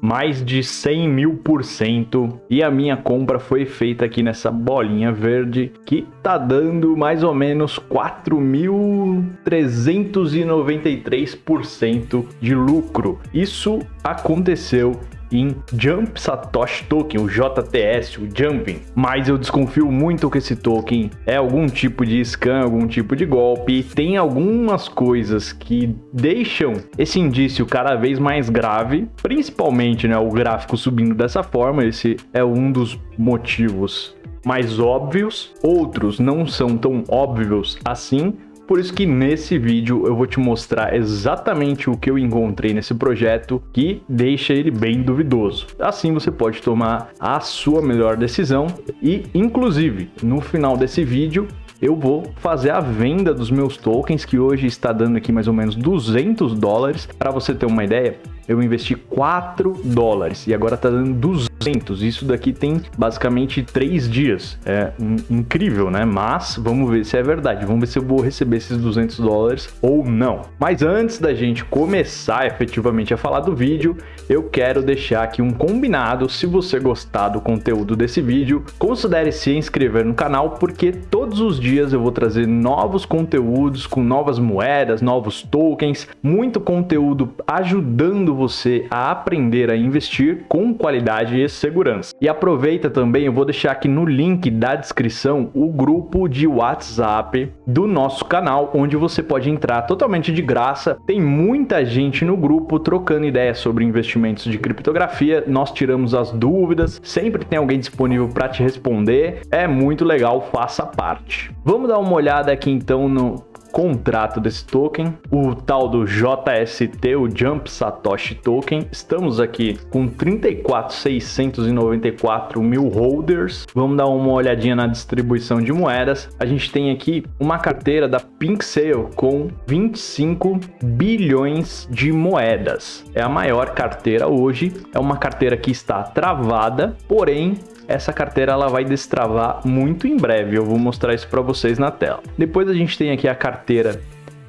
mais de 100 mil por cento e a minha compra foi feita aqui nessa bolinha verde que tá dando mais ou menos 4.393% de lucro. Isso aconteceu em Jump Satoshi Token, o JTS, o Jumping. Mas eu desconfio muito que esse token é algum tipo de scam, algum tipo de golpe. Tem algumas coisas que deixam esse indício cada vez mais grave, principalmente né, o gráfico subindo dessa forma. Esse é um dos motivos mais óbvios, outros não são tão óbvios assim, por isso que nesse vídeo eu vou te mostrar exatamente o que eu encontrei nesse projeto que deixa ele bem duvidoso. Assim você pode tomar a sua melhor decisão e, inclusive, no final desse vídeo eu vou fazer a venda dos meus tokens, que hoje está dando aqui mais ou menos 200 dólares. Para você ter uma ideia, eu investi 4 dólares e agora está dando 200. Isso daqui tem basicamente 3 dias. É incrível, né? Mas vamos ver se é verdade. Vamos ver se eu vou receber esses 200 dólares ou não. Mas antes da gente começar efetivamente a falar do vídeo, eu quero deixar aqui um combinado. Se você gostar do conteúdo desse vídeo, considere se inscrever no canal, porque todos os dias eu vou trazer novos conteúdos com novas moedas, novos tokens, muito conteúdo ajudando você a aprender a investir com qualidade e segurança. E aproveita também, eu vou deixar aqui no link da descrição o grupo de WhatsApp do nosso canal, onde você pode entrar totalmente de graça. Tem muita gente no grupo trocando ideias sobre investimentos de criptografia. Nós tiramos as dúvidas, sempre tem alguém disponível para te responder. É muito legal, faça parte. Vamos dar uma olhada aqui então no contrato desse token, o tal do JST, o Jump Satoshi Token. Estamos aqui com 34.694 mil holders. Vamos dar uma olhadinha na distribuição de moedas. A gente tem aqui uma carteira da Pink Sale com 25 bilhões de moedas. É a maior carteira hoje. É uma carteira que está travada, porém essa carteira ela vai destravar muito em breve. Eu vou mostrar isso para vocês na tela. Depois a gente tem aqui a carteira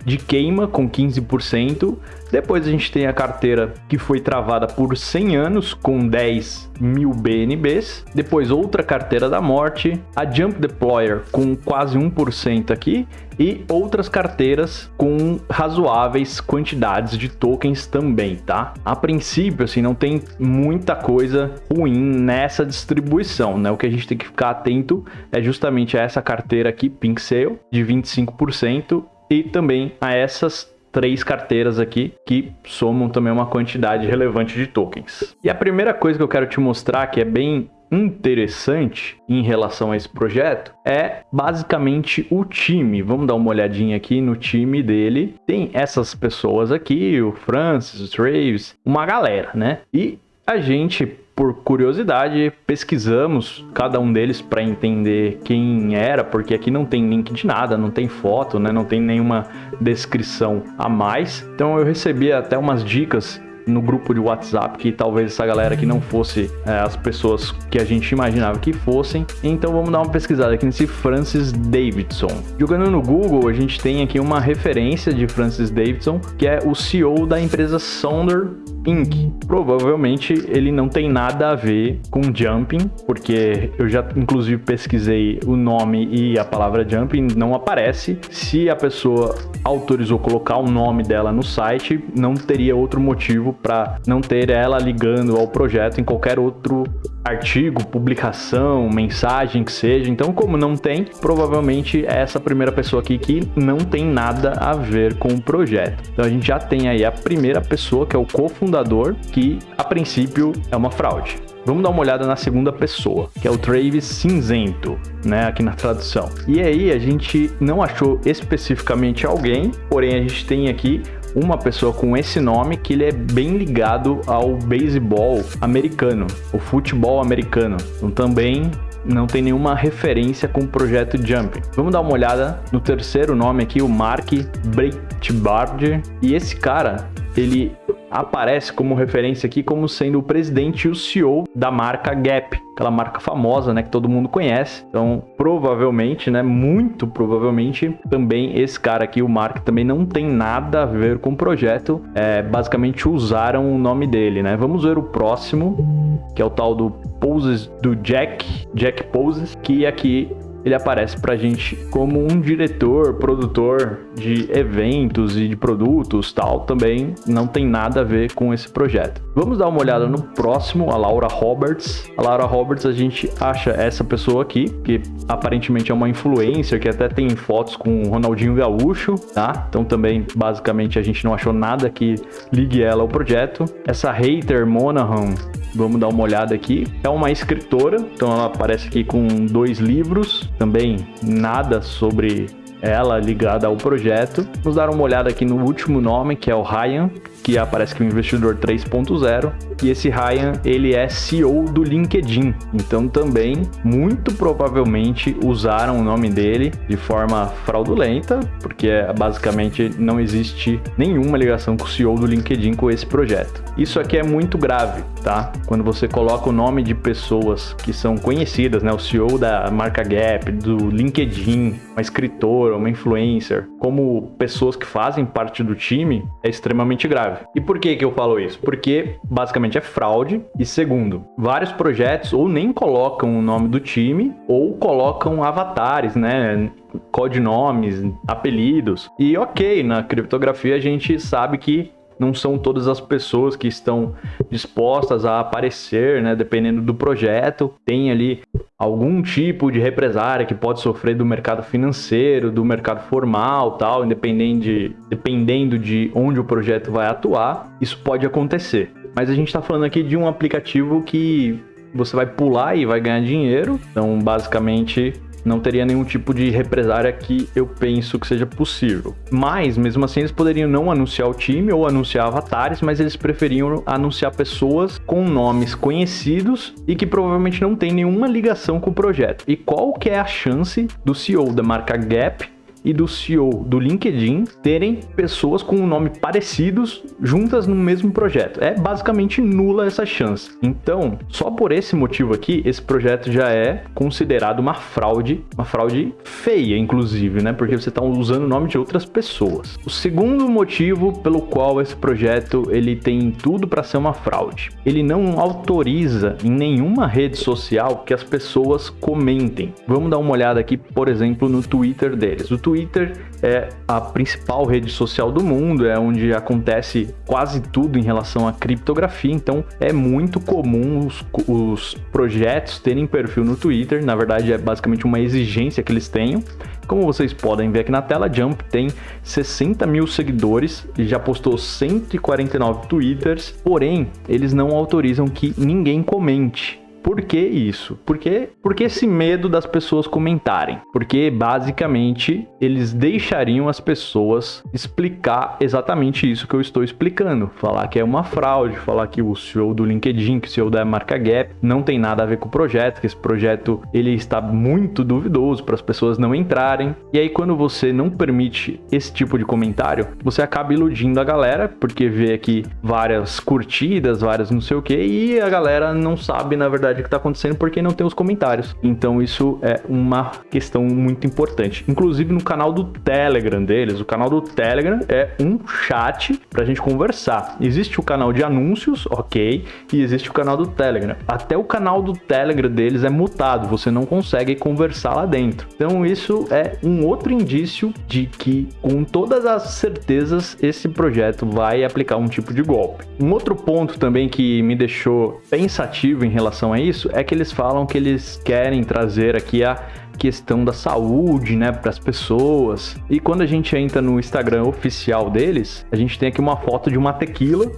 de queima com 15%. Depois a gente tem a carteira que foi travada por 100 anos com 10 mil BNBs. Depois outra carteira da morte, a Jump Deployer com quase 1% aqui e outras carteiras com razoáveis quantidades de tokens também, tá? A princípio, assim, não tem muita coisa ruim nessa distribuição, né? O que a gente tem que ficar atento é justamente a essa carteira aqui, Pink Sale, de 25% e também a essas três carteiras aqui que somam também uma quantidade relevante de tokens. E a primeira coisa que eu quero te mostrar que é bem interessante em relação a esse projeto é basicamente o time. Vamos dar uma olhadinha aqui no time dele. Tem essas pessoas aqui, o Francis, o Travis, uma galera, né? E a gente por curiosidade, pesquisamos cada um deles para entender quem era, porque aqui não tem link de nada, não tem foto, né? não tem nenhuma descrição a mais. Então eu recebi até umas dicas no grupo de WhatsApp que talvez essa galera que não fosse é, as pessoas que a gente imaginava que fossem. Então vamos dar uma pesquisada aqui nesse Francis Davidson. Jogando no Google, a gente tem aqui uma referência de Francis Davidson, que é o CEO da empresa Sonder Inc. Provavelmente ele não tem nada a ver com jumping, porque eu já inclusive pesquisei o nome e a palavra jumping não aparece. Se a pessoa autorizou colocar o nome dela no site, não teria outro motivo para não ter ela ligando ao projeto em qualquer outro artigo, publicação, mensagem que seja. Então, como não tem, provavelmente é essa primeira pessoa aqui que não tem nada a ver com o projeto. Então, a gente já tem aí a primeira pessoa, que é o cofundador, que a princípio é uma fraude. Vamos dar uma olhada na segunda pessoa, que é o Travis Cinzento, né, aqui na tradução. E aí a gente não achou especificamente alguém, porém a gente tem aqui uma pessoa com esse nome que ele é bem ligado ao beisebol americano, o futebol americano. Então também não tem nenhuma referência com o projeto Jump. Vamos dar uma olhada no terceiro nome aqui, o Mark Breitbard. E esse cara, ele aparece como referência aqui como sendo o presidente e o CEO da marca Gap, aquela marca famosa, né, que todo mundo conhece. Então, provavelmente, né, muito provavelmente, também esse cara aqui, o Mark, também não tem nada a ver com o projeto. É, basicamente usaram o nome dele, né? Vamos ver o próximo, que é o tal do Poses do Jack, Jack Poses, que aqui ele aparece pra gente como um diretor, produtor de eventos e de produtos tal, também não tem nada a ver com esse projeto. Vamos dar uma olhada no próximo, a Laura Roberts. A Laura Roberts, a gente acha essa pessoa aqui, que aparentemente é uma influencer, que até tem fotos com o Ronaldinho Gaúcho, tá? Então também, basicamente, a gente não achou nada que ligue ela ao projeto. Essa hater Monahan, vamos dar uma olhada aqui. É uma escritora, então ela aparece aqui com dois livros, também nada sobre ela ligada ao projeto. Vamos dar uma olhada aqui no último nome, que é o Ryan, que aparece que é o investidor 3.0. E esse Ryan, ele é CEO do LinkedIn. Então também, muito provavelmente, usaram o nome dele de forma fraudulenta, porque basicamente não existe nenhuma ligação com o CEO do LinkedIn com esse projeto. Isso aqui é muito grave, tá? Quando você coloca o nome de pessoas que são conhecidas, né? O CEO da marca Gap, do LinkedIn, uma escritora, uma influencer, como pessoas que fazem parte do time, é extremamente grave. E por que que eu falo isso? Porque basicamente é fraude e segundo, vários projetos ou nem colocam o nome do time ou colocam avatares, né? codinomes, apelidos. E ok, na criptografia a gente sabe que não são todas as pessoas que estão dispostas a aparecer, né? Dependendo do projeto, tem ali algum tipo de represária que pode sofrer do mercado financeiro, do mercado formal, tal, independente de, dependendo de onde o projeto vai atuar, isso pode acontecer. Mas a gente está falando aqui de um aplicativo que você vai pular e vai ganhar dinheiro. Então, basicamente, não teria nenhum tipo de represária que eu penso que seja possível. Mas, mesmo assim, eles poderiam não anunciar o time ou anunciar avatares, mas eles preferiam anunciar pessoas com nomes conhecidos e que provavelmente não tem nenhuma ligação com o projeto. E qual que é a chance do CEO da marca Gap e do CEO do LinkedIn terem pessoas com um nome parecidos juntas no mesmo projeto. É basicamente nula essa chance. Então, só por esse motivo aqui, esse projeto já é considerado uma fraude, uma fraude feia, inclusive, né? Porque você está usando o nome de outras pessoas. O segundo motivo pelo qual esse projeto ele tem tudo para ser uma fraude, ele não autoriza em nenhuma rede social que as pessoas comentem. Vamos dar uma olhada aqui, por exemplo, no Twitter deles. O Twitter Twitter é a principal rede social do mundo, é onde acontece quase tudo em relação à criptografia, então é muito comum os, os projetos terem perfil no Twitter, na verdade é basicamente uma exigência que eles tenham. Como vocês podem ver aqui na tela, Jump tem 60 mil seguidores e já postou 149 twitters, porém eles não autorizam que ninguém comente. Por que isso? Porque, porque esse medo das pessoas comentarem? Porque basicamente eles deixariam as pessoas explicar exatamente isso que eu estou explicando. Falar que é uma fraude, falar que o CEO do LinkedIn, que o CEO da marca Gap não tem nada a ver com o projeto, que esse projeto ele está muito duvidoso para as pessoas não entrarem. E aí quando você não permite esse tipo de comentário, você acaba iludindo a galera, porque vê aqui várias curtidas, várias não sei o que, e a galera não sabe na verdade que está acontecendo porque não tem os comentários. Então isso é uma questão muito importante. Inclusive no canal do Telegram deles, o canal do Telegram é um chat para a gente conversar. Existe o canal de anúncios, ok, e existe o canal do Telegram. Até o canal do Telegram deles é mutado, você não consegue conversar lá dentro. Então isso é um outro indício de que, com todas as certezas, esse projeto vai aplicar um tipo de golpe. Um outro ponto também que me deixou pensativo em relação a isso é que eles falam que eles querem trazer aqui a questão da saúde, né, para as pessoas. E quando a gente entra no Instagram oficial deles, a gente tem aqui uma foto de uma tequila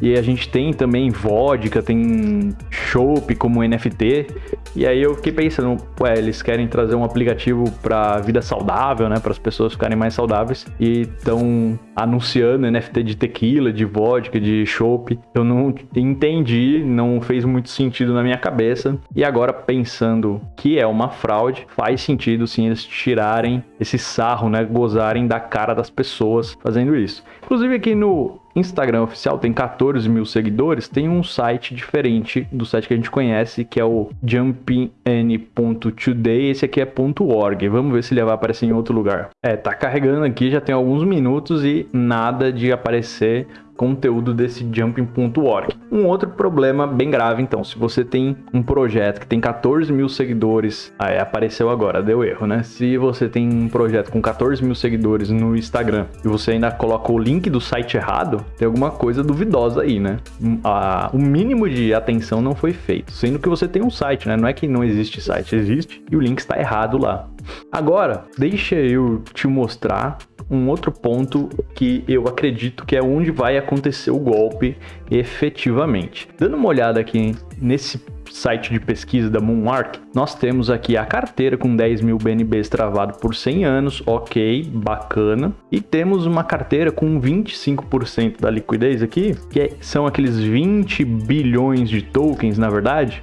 e a gente tem também vodka, tem chopp como NFT. E aí eu fiquei pensando, ué, eles querem trazer um aplicativo para vida saudável, né, para as pessoas ficarem mais saudáveis e estão anunciando NFT de tequila, de vodka, de chopp. Eu não entendi, não fez muito sentido na minha cabeça. E agora pensando que é uma fraude, faz sentido sim eles tirarem esse sarro, né, gozarem da cara das pessoas fazendo isso. Inclusive aqui no Instagram oficial tem 14 mil seguidores, tem um site diferente do site que a gente conhece, que é o jumpin.today, esse aqui é .org. Vamos ver se ele vai aparecer em outro lugar. É, tá carregando aqui, já tem alguns minutos e nada de aparecer conteúdo desse jumping.org. Um outro problema bem grave, então, se você tem um projeto que tem 14 mil seguidores, apareceu agora, deu erro, né? Se você tem um projeto com 14 mil seguidores no Instagram e você ainda coloca o link do site errado, tem alguma coisa duvidosa aí, né? A, o mínimo de atenção não foi feito, sendo que você tem um site, né? Não é que não existe site, existe e o link está errado lá. Agora, deixa eu te mostrar um outro ponto que eu acredito que é onde vai acontecer o golpe efetivamente. Dando uma olhada aqui nesse site de pesquisa da Moonmark, nós temos aqui a carteira com 10 mil BNBs travado por 100 anos, ok, bacana. E temos uma carteira com 25% da liquidez aqui, que são aqueles 20 bilhões de tokens, na verdade,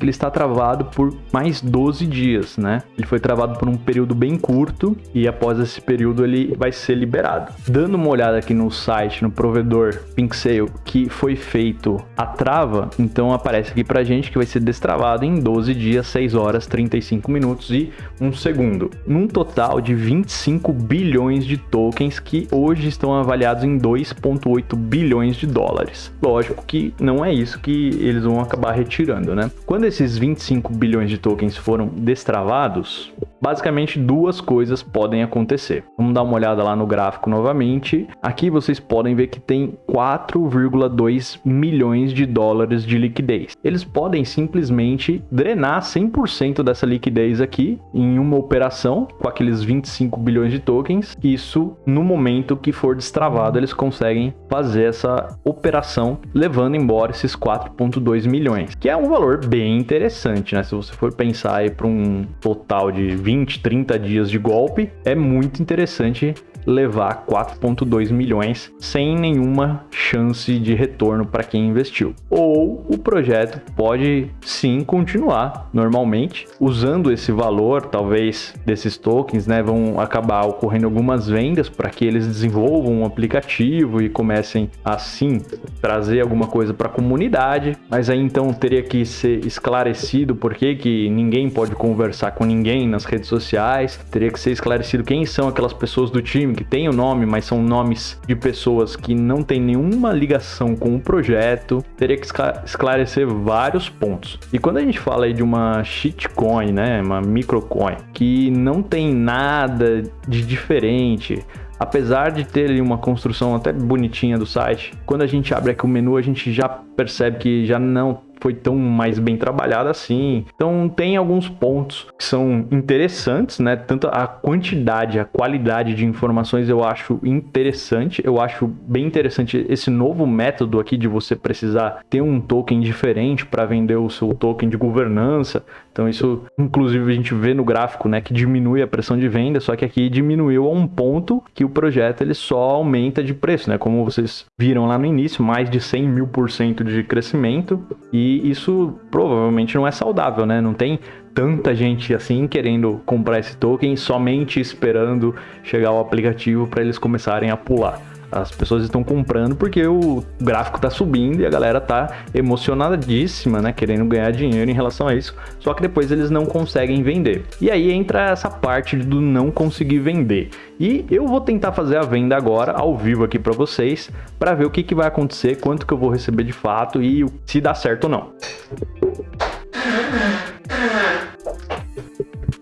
ele está travado por mais 12 dias, né? Ele foi travado por um período bem curto e após esse período ele vai ser liberado. Dando uma olhada aqui no site, no provedor PinkSale, que foi feito a trava, então aparece aqui pra gente que vai ser destravado em 12 dias, 6 horas, 35 minutos e 1 segundo. Num total de 25 bilhões de tokens que hoje estão avaliados em 2,8 bilhões de dólares. Lógico que não é isso que eles vão acabar retirando, né? Quando esses 25 bilhões de tokens foram destravados, basicamente duas coisas podem acontecer. Vamos dar uma olhada lá no gráfico novamente. Aqui vocês podem ver que tem 4,2 milhões de dólares de liquidez. Eles podem simplesmente drenar 100% dessa liquidez aqui em uma operação com aqueles 25 bilhões de tokens. Isso no momento que for destravado, eles conseguem fazer essa operação levando embora esses 4,2 milhões, que é um valor bem interessante, né? Se você for pensar aí para um total de 20, 30 dias de golpe, é muito interessante levar 4,2 milhões sem nenhuma chance de retorno para quem investiu. Ou o projeto pode sim continuar normalmente usando esse valor, talvez desses tokens, né, vão acabar ocorrendo algumas vendas para que eles desenvolvam um aplicativo e comecem assim trazer alguma coisa para a comunidade, mas aí então teria que ser esclarecido por que, que ninguém pode conversar com ninguém nas redes sociais, teria que ser esclarecido quem são aquelas pessoas do time que tem o nome, mas são nomes de pessoas que não têm nenhuma ligação com o projeto. Teria que esclarecer vários pontos. E quando a gente fala aí de uma shitcoin, né, uma microcoin, que não tem nada de diferente, apesar de ter ali uma construção até bonitinha do site, quando a gente abre aqui o menu, a gente já percebe que já não foi tão mais bem trabalhada assim. Então tem alguns pontos que são interessantes, né? Tanto a quantidade, a qualidade de informações eu acho interessante. Eu acho bem interessante esse novo método aqui de você precisar ter um token diferente para vender o seu token de governança. Então isso, inclusive, a gente vê no gráfico, né, que diminui a pressão de venda, só que aqui diminuiu a um ponto que o projeto ele só aumenta de preço, né? Como vocês viram lá no início, mais de 100 mil por cento de crescimento e isso provavelmente não é saudável, né? Não tem tanta gente assim querendo comprar esse token somente esperando chegar o aplicativo para eles começarem a pular. As pessoas estão comprando porque o gráfico está subindo e a galera está emocionadíssima, né? Querendo ganhar dinheiro em relação a isso. Só que depois eles não conseguem vender. E aí entra essa parte do não conseguir vender. E eu vou tentar fazer a venda agora, ao vivo aqui para vocês, para ver o que, que vai acontecer, quanto que eu vou receber de fato e se dá certo ou não.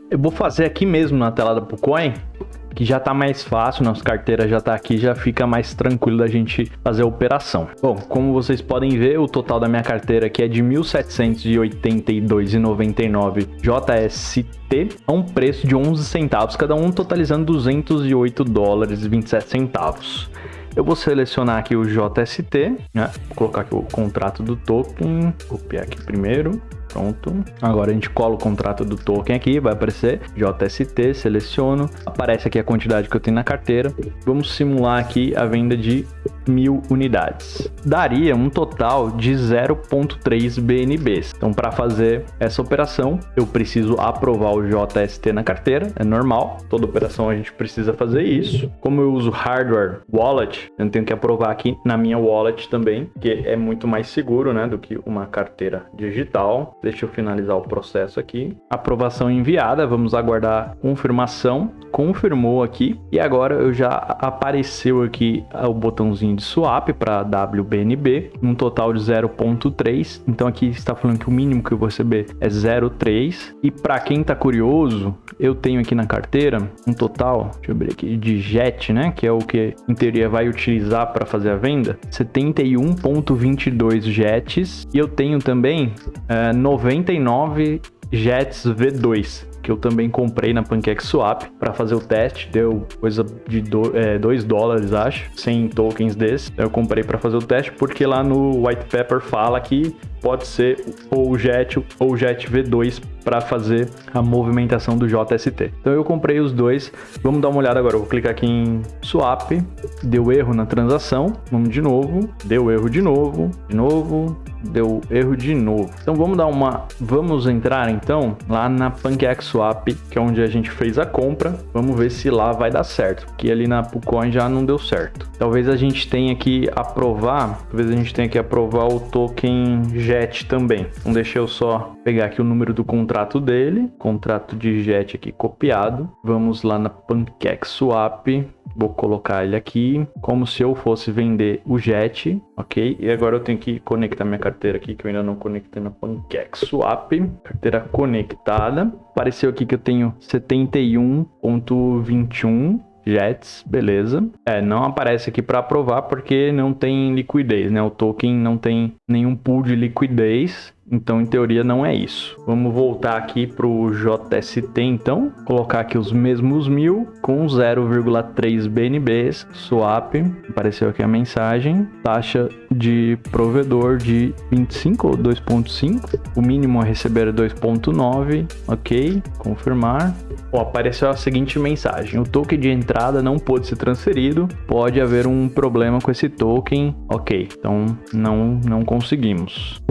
Eu vou fazer aqui mesmo na tela da Pucoin que já tá mais fácil, nossa carteira já tá aqui, já fica mais tranquilo da gente fazer a operação. Bom, como vocês podem ver, o total da minha carteira aqui é de 1.782,99 JST a um preço de 11 centavos, cada um totalizando 208 dólares e 27 centavos. Eu vou selecionar aqui o JST, né? Vou colocar aqui o contrato do token, copiar aqui primeiro, Pronto. Agora a gente cola o contrato do token aqui, vai aparecer JST, seleciono, aparece aqui a quantidade que eu tenho na carteira. Vamos simular aqui a venda de mil unidades. Daria um total de 0.3 BNBs. Então, para fazer essa operação, eu preciso aprovar o JST na carteira, é normal, toda operação a gente precisa fazer isso. Como eu uso hardware wallet, eu tenho que aprovar aqui na minha wallet também, que é muito mais seguro, né, do que uma carteira digital. Deixa eu finalizar o processo aqui. Aprovação enviada, vamos aguardar confirmação. Confirmou aqui e agora eu já apareceu aqui o botãozinho de swap para WBNB, um total de 0.3. Então aqui está falando que o mínimo que eu vou receber é 0.3. E para quem está curioso, eu tenho aqui na carteira um total, deixa eu abrir aqui, de JET, né, que é o que em teoria vai utilizar para fazer a venda, 71.22 JETs e eu tenho também é, 99 Jets V2 que eu também comprei na PancakeSwap para fazer o teste. Deu coisa de 2 é, dólares, acho, 100 tokens desses. Eu comprei para fazer o teste porque lá no white paper fala que pode ser ou Jet ou Jet V2 para fazer a movimentação do JST. Então eu comprei os dois. Vamos dar uma olhada agora. Eu vou clicar aqui em swap. Deu erro na transação. Vamos de novo. Deu erro de novo. De novo. Deu erro de novo. Então vamos dar uma. Vamos entrar então lá na PancakeSwap, que é onde a gente fez a compra. Vamos ver se lá vai dar certo. Porque ali na Pucoin já não deu certo. Talvez a gente tenha que aprovar. Talvez a gente tenha que aprovar o token JET também. Então deixa eu só pegar aqui o número do contrato dele, contrato de JET aqui copiado. Vamos lá na PancakeSwap, vou colocar ele aqui como se eu fosse vender o JET, ok? E agora eu tenho que conectar minha carteira aqui, que eu ainda não conectei na PancakeSwap. Carteira conectada. Apareceu aqui que eu tenho 71.21 Jets, beleza. É, não aparece aqui para aprovar porque não tem liquidez, né? O token não tem nenhum pool de liquidez. Então, em teoria, não é isso. Vamos voltar aqui para o JST, então. Colocar aqui os mesmos mil com 0,3 BNBs, swap. Apareceu aqui a mensagem. Taxa de provedor de 25 ou 2.5. O mínimo a receber é 2.9. Ok, confirmar. Oh, apareceu a seguinte mensagem. O token de entrada não pôde ser transferido. Pode haver um problema com esse token. Ok, então não, não conseguimos.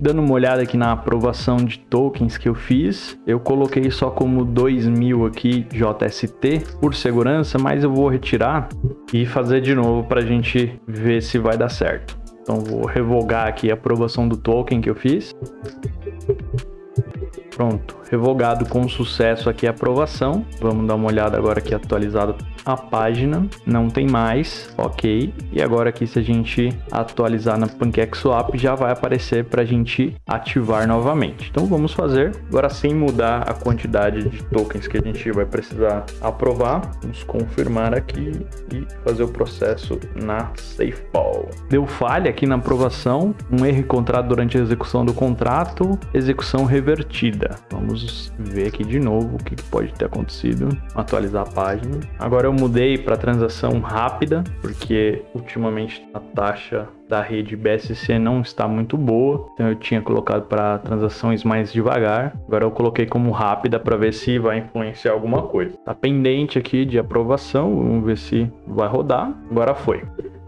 Dando uma olhada aqui na aprovação de tokens que eu fiz, eu coloquei só como 2000 aqui JST por segurança, mas eu vou retirar e fazer de novo para a gente ver se vai dar certo. Então vou revogar aqui a aprovação do token que eu fiz. Pronto, revogado com sucesso aqui a aprovação. Vamos dar uma olhada agora aqui atualizado a página. Não tem mais, ok. E agora aqui se a gente atualizar na PancakeSwap já vai aparecer para a gente ativar novamente. Então vamos fazer agora sem mudar a quantidade de tokens que a gente vai precisar aprovar. Vamos confirmar aqui e fazer o processo na SafeBall. Deu falha aqui na aprovação, um erro encontrado durante a execução do contrato, execução revertida. Vamos ver aqui de novo o que pode ter acontecido. Atualizar a página. Agora eu mudei para transação rápida, porque ultimamente a taxa da rede BSC não está muito boa, então eu tinha colocado para transações mais devagar. Agora eu coloquei como rápida para ver se vai influenciar alguma coisa. Tá pendente aqui de aprovação, vamos ver se vai rodar. Agora foi.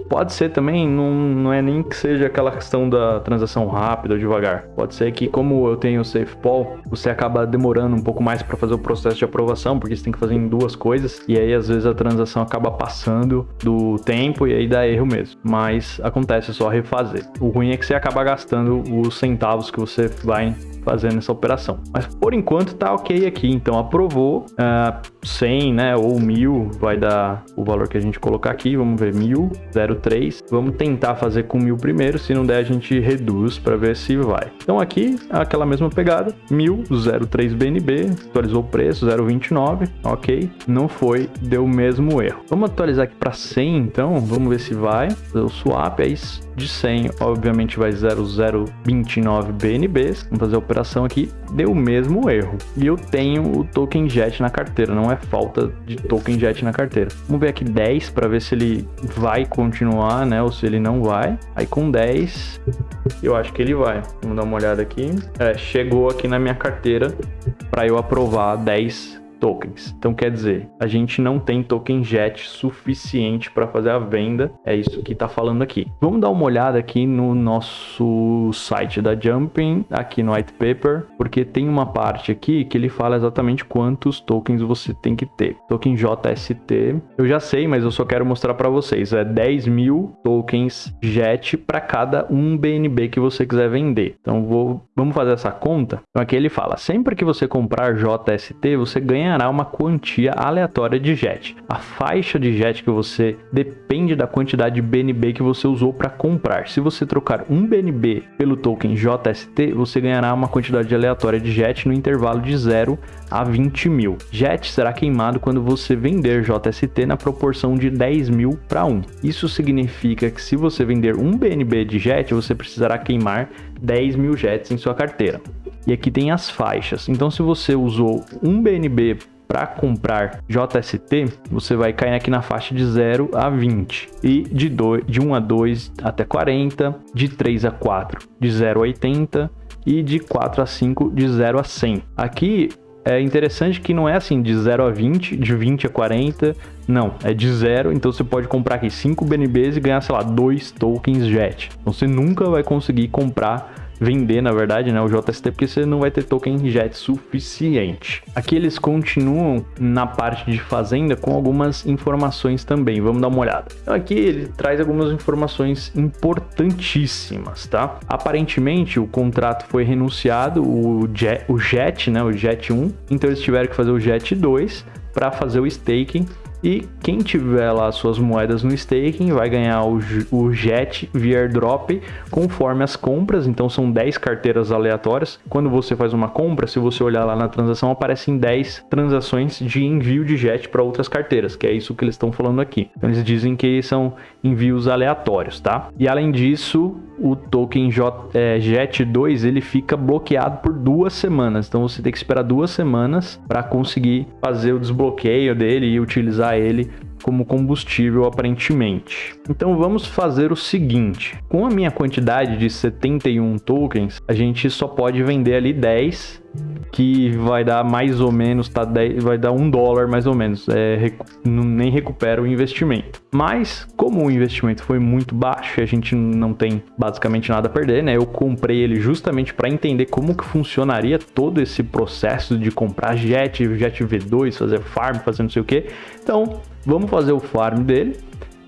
Pode ser também, não, não é nem que seja aquela questão da transação rápida ou devagar. Pode ser que, como eu tenho o SafePol, você acaba demorando um pouco mais para fazer o processo de aprovação, porque você tem que fazer em duas coisas, e aí às vezes a transação acaba passando do tempo e aí dá erro mesmo. Mas acontece, é só refazer. O ruim é que você acaba gastando os centavos que você vai fazendo essa operação. Mas por enquanto tá ok aqui, então aprovou uh, 100, né, ou 1000, vai dar o valor que a gente colocar aqui, vamos ver, 1000, 03. Vamos tentar fazer com 1000 primeiro, se não der a gente reduz para ver se vai. Então aqui, aquela mesma pegada, 1000, 03 BNB, atualizou o preço, 0,29, ok, não foi, deu o mesmo erro. Vamos atualizar aqui para 100 então, vamos ver se vai, o swap, é isso de 100, obviamente vai 0029 BNBs. Vamos fazer a operação aqui, deu o mesmo erro. E eu tenho o token JET na carteira, não é falta de token JET na carteira. Vamos ver aqui 10 para ver se ele vai continuar, né, ou se ele não vai. Aí com 10, eu acho que ele vai. Vamos dar uma olhada aqui. É, chegou aqui na minha carteira para eu aprovar 10 tokens. Então quer dizer, a gente não tem token JET suficiente para fazer a venda. É isso que está falando aqui. Vamos dar uma olhada aqui no nosso site da Jumping, aqui no white paper, porque tem uma parte aqui que ele fala exatamente quantos tokens você tem que ter. Token JST, eu já sei, mas eu só quero mostrar para vocês. É 10 mil tokens JET para cada um BNB que você quiser vender. Então vou, vamos fazer essa conta. Então aqui ele fala, sempre que você comprar JST, você ganhará uma quantia aleatória de JET. A faixa de JET que você depende da quantidade de BNB que você usou para comprar. Se você trocar um BNB pelo token JST, você ganhará uma quantidade aleatória de JET no intervalo de 0 a 20 mil. JET será queimado quando você vender JST na proporção de 10 mil para 1. Isso significa que se você vender um BNB de JET, você precisará queimar 10 mil JETs em sua carteira. E aqui tem as faixas. Então, se você usou um BNB para comprar JST, você vai cair aqui na faixa de 0 a 20 e de, 2, de 1 a 2 até 40, de 3 a 4 de 0 a 80 e de 4 a 5 de 0 a 100. Aqui é interessante que não é assim de 0 a 20, de 20 a 40, não, é de 0, então você pode comprar aqui 5 BNBs e ganhar, sei lá, 2 tokens JET. Então você nunca vai conseguir comprar vender, na verdade, né, o JST, porque você não vai ter token JET suficiente. Aqui eles continuam na parte de fazenda com algumas informações também, vamos dar uma olhada. Então aqui ele traz algumas informações importantíssimas, tá? Aparentemente o contrato foi renunciado, o JET, o JET, né, o JET 1, então eles tiveram que fazer o JET 2 para fazer o staking e quem tiver lá suas moedas no staking vai ganhar o, o JET via airdrop conforme as compras. Então são 10 carteiras aleatórias. Quando você faz uma compra, se você olhar lá na transação, aparecem 10 transações de envio de JET para outras carteiras, que é isso que eles estão falando aqui. Então eles dizem que são envios aleatórios, tá? E além disso, o token J, é, JET2 ele fica bloqueado por duas semanas. Então você tem que esperar duas semanas para conseguir fazer o desbloqueio dele e utilizar ele como combustível aparentemente. Então vamos fazer o seguinte, com a minha quantidade de 71 tokens, a gente só pode vender ali 10 que vai dar mais ou menos, tá, 10, vai dar um dólar mais ou menos, é, recu nem recupera o investimento. Mas, como o investimento foi muito baixo e a gente não tem basicamente nada a perder, né? Eu comprei ele justamente para entender como que funcionaria todo esse processo de comprar Jet, Jet V2, fazer farm, fazer não sei o que. Então, vamos fazer o farm dele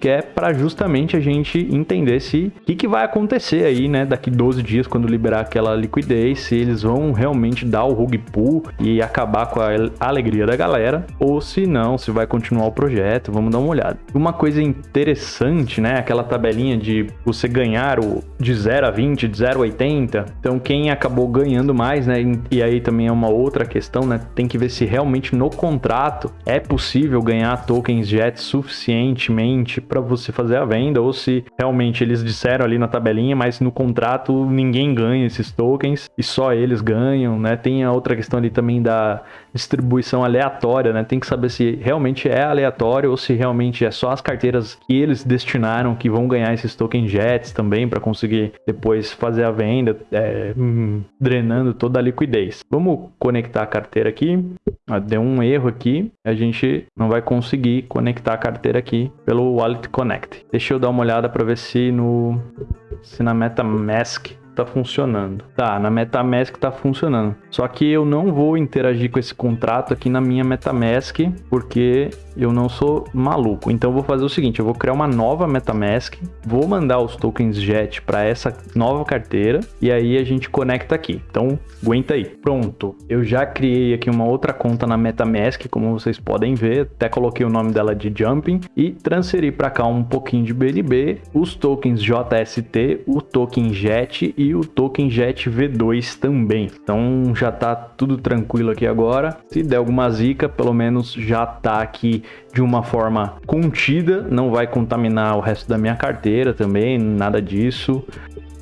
que é para justamente a gente entender se o que, que, vai acontecer aí, né, daqui 12 dias quando liberar aquela liquidez, se eles vão realmente dar o rug pull e acabar com a alegria da galera, ou se não, se vai continuar o projeto, vamos dar uma olhada. Uma coisa interessante, né, aquela tabelinha de você ganhar o de 0 a 20, de 0 a 80, então quem acabou ganhando mais, né, e aí também é uma outra questão, né, tem que ver se realmente no contrato é possível ganhar tokens JET suficientemente para você fazer a venda, ou se realmente eles disseram ali na tabelinha, mas no contrato ninguém ganha esses tokens e só eles ganham, né? Tem a outra questão ali também da distribuição aleatória, né? Tem que saber se realmente é aleatório ou se realmente é só as carteiras que eles destinaram que vão ganhar esses tokens JETs também para conseguir depois fazer a venda, é, hum, drenando toda a liquidez. Vamos conectar a carteira aqui. Deu um erro aqui, a gente não vai conseguir conectar a carteira aqui pelo Wallet Connect. Deixa eu dar uma olhada para ver se no se na MetaMask tá funcionando. Tá, na MetaMask tá funcionando. Só que eu não vou interagir com esse contrato aqui na minha MetaMask, porque eu não sou maluco. Então eu vou fazer o seguinte, eu vou criar uma nova MetaMask, vou mandar os tokens JET para essa nova carteira e aí a gente conecta aqui. Então, aguenta aí. Pronto. Eu já criei aqui uma outra conta na MetaMask, como vocês podem ver, até coloquei o nome dela de Jumping e transferi para cá um pouquinho de BNB, os tokens JST, o token JET e o token JET V2 também. Então já tá tudo tranquilo aqui agora. Se der alguma zica, pelo menos já tá aqui de uma forma contida, não vai contaminar o resto da minha carteira também, nada disso.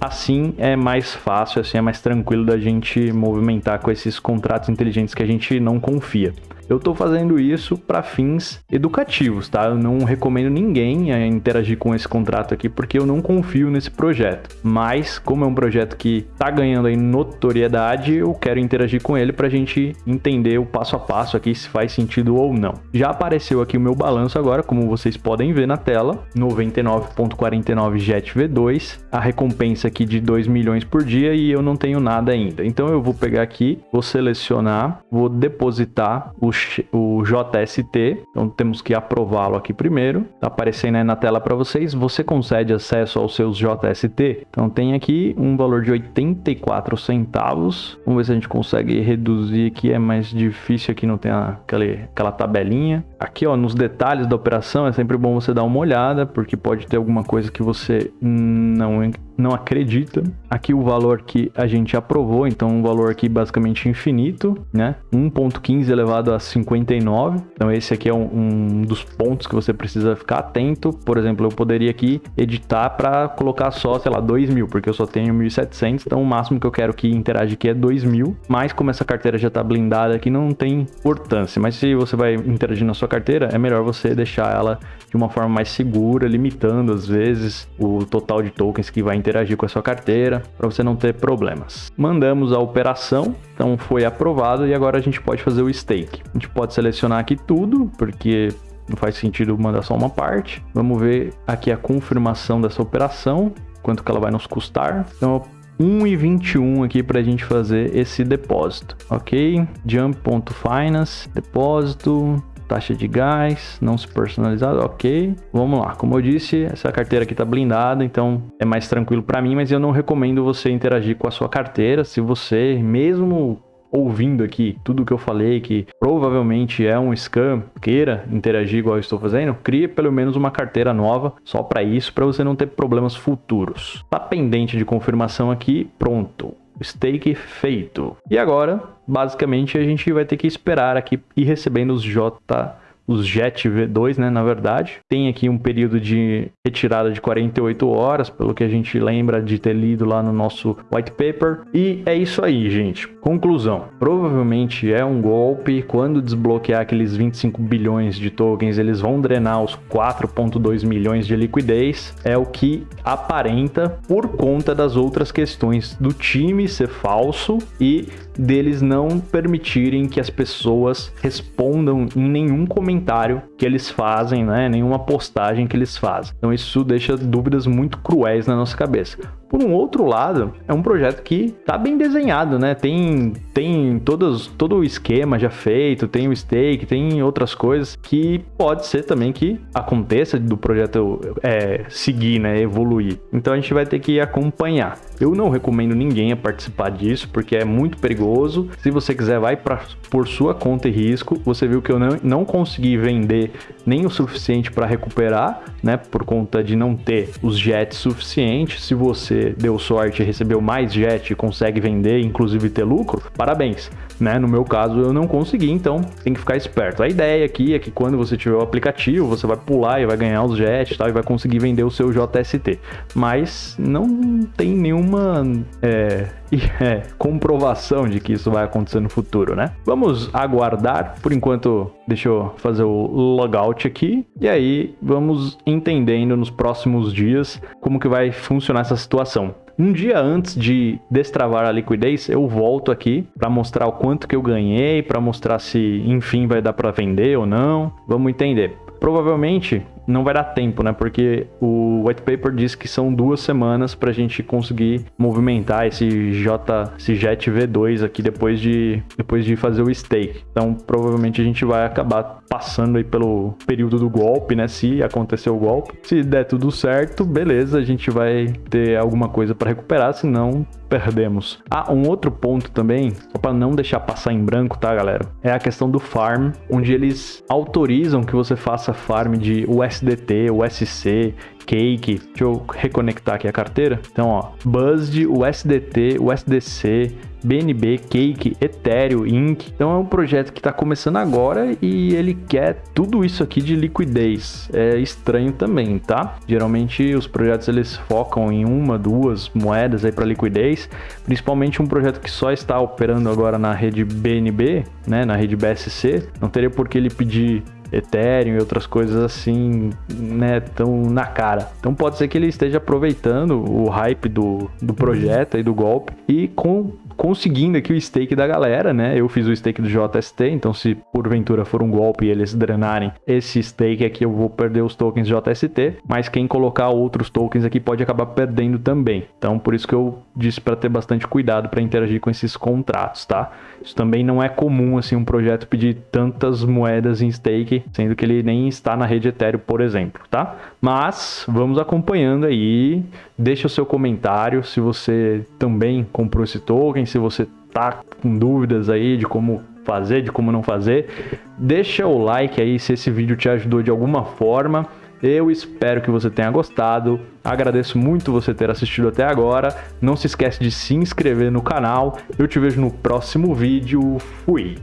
assim é mais fácil, assim é mais tranquilo da gente movimentar com esses contratos inteligentes que a gente não confia. Eu estou fazendo isso para fins educativos, tá? Eu não recomendo ninguém a interagir com esse contrato aqui porque eu não confio nesse projeto. Mas como é um projeto que está ganhando aí notoriedade, eu quero interagir com ele para a gente entender o passo a passo aqui se faz sentido ou não. Já apareceu aqui o meu balanço agora, como vocês podem ver na tela, 99.49 Jet V2, a recompensa aqui de 2 milhões por dia e eu não tenho nada ainda. Então eu vou pegar aqui, vou selecionar, vou depositar o o JST, então temos que aprová-lo aqui primeiro. Tá aparecendo aí na tela para vocês, você concede acesso aos seus JST. Então tem aqui um valor de 84 centavos. Vamos ver se a gente consegue reduzir aqui, é mais difícil aqui, não tem aquela, aquela tabelinha. Aqui ó, nos detalhes da operação é sempre bom você dar uma olhada, porque pode ter alguma coisa que você não não acredita. Aqui o valor que a gente aprovou, então um valor aqui basicamente infinito, né? 1.15 elevado a 59. Então esse aqui é um, um, dos pontos que você precisa ficar atento. Por exemplo, eu poderia aqui editar para colocar só, sei lá, 2 mil, porque eu só tenho 1.700, então o máximo que eu quero que interage aqui é 2 mil. Mas como essa carteira já está blindada aqui, não tem importância. Mas se você vai interagir na sua carteira, é melhor você deixar ela de uma forma mais segura, limitando às vezes o total de tokens que vai interagir com a sua carteira, para você não ter problemas. Mandamos a operação, então foi aprovado e agora a gente pode fazer o stake. A gente pode selecionar aqui tudo, porque não faz sentido mandar só uma parte. Vamos ver aqui a confirmação dessa operação, quanto que ela vai nos custar. Então, 1,21 aqui para a gente fazer esse depósito, ok? Jump.finance, depósito, taxa de gás, não se personalizado, ok. Vamos lá, como eu disse, essa carteira aqui está blindada, então é mais tranquilo para mim, mas eu não recomendo você interagir com a sua carteira se você, mesmo ouvindo aqui tudo que eu falei, que provavelmente é um scam, queira interagir igual eu estou fazendo, crie pelo menos uma carteira nova só para isso, para você não ter problemas futuros. Tá pendente de confirmação aqui, pronto stake feito. E agora, basicamente, a gente vai ter que esperar aqui e recebendo os J os JET V2, né, na verdade. Tem aqui um período de retirada de 48 horas, pelo que a gente lembra de ter lido lá no nosso white paper. E é isso aí, gente. Conclusão. Provavelmente é um golpe. Quando desbloquear aqueles 25 bilhões de tokens, eles vão drenar os 4.2 milhões de liquidez. É o que aparenta por conta das outras questões do time ser falso e deles não permitirem que as pessoas respondam em nenhum comentário que eles fazem, né? Nenhuma postagem que eles fazem. Então isso deixa dúvidas muito cruéis na nossa cabeça. Por um outro lado, é um projeto que tá bem desenhado, né? Tem, tem todos, todo o esquema já feito, tem o stake, tem outras coisas que pode ser também que aconteça do projeto é, seguir, né? Evoluir. Então a gente vai ter que acompanhar. Eu não recomendo ninguém a participar disso, porque é muito perigoso. Se você quiser, vai pra, por sua conta e risco. Você viu que eu não, não consegui vender nem o suficiente para recuperar, né? Por conta de não ter os jets suficientes. Se você deu sorte e recebeu mais jet e consegue vender, inclusive ter lucro, parabéns. Né? No meu caso, eu não consegui, então tem que ficar esperto. A ideia aqui é que quando você tiver o aplicativo, você vai pular e vai ganhar os jets tal, e vai conseguir vender o seu JST. Mas não tem nenhuma é, é, comprovação de que isso vai acontecer no futuro, né? Vamos aguardar. Por enquanto, deixa eu fazer o logout aqui. E aí, vamos entendendo nos próximos dias como que vai funcionar essa situação. Um dia antes de destravar a liquidez, eu volto aqui para mostrar o quanto que eu ganhei, para mostrar se, enfim, vai dar para vender ou não. Vamos entender. Provavelmente não vai dar tempo, né? Porque o white paper diz que são duas semanas para a gente conseguir movimentar esse J, esse Jet V2 aqui depois de, depois de fazer o stake. Então, provavelmente a gente vai acabar passando aí pelo período do golpe, né? Se acontecer o golpe. Se der tudo certo, beleza, a gente vai ter alguma coisa para recuperar, senão perdemos. Ah, um outro ponto também, só para não deixar passar em branco, tá, galera? É a questão do farm, onde eles autorizam que você faça farm de USDT, USC Cake. Deixa eu reconectar aqui a carteira. Então, ó, Buzzed, USDT, USDC, BNB, Cake, Ethereum, Inc. Então é um projeto que está começando agora e ele quer tudo isso aqui de liquidez. É estranho também, tá? Geralmente os projetos eles focam em uma, duas moedas aí para liquidez, principalmente um projeto que só está operando agora na rede BNB, né, na rede BSC. Não teria por que ele pedir Ethereum e outras coisas assim, né, tão na cara. Então pode ser que ele esteja aproveitando o hype do, do projeto e do golpe e com conseguindo aqui o stake da galera, né? Eu fiz o stake do JST, então se porventura for um golpe e eles drenarem esse stake aqui, eu vou perder os tokens JST, mas quem colocar outros tokens aqui pode acabar perdendo também. Então por isso que eu disse para ter bastante cuidado para interagir com esses contratos, tá? Isso também não é comum assim um projeto pedir tantas moedas em stake, sendo que ele nem está na rede Ethereum, por exemplo, tá? Mas vamos acompanhando aí, deixa o seu comentário se você também comprou esse token, se você tá com dúvidas aí de como fazer, de como não fazer, deixa o like aí se esse vídeo te ajudou de alguma forma. Eu espero que você tenha gostado. Agradeço muito você ter assistido até agora. Não se esquece de se inscrever no canal. Eu te vejo no próximo vídeo. Fui!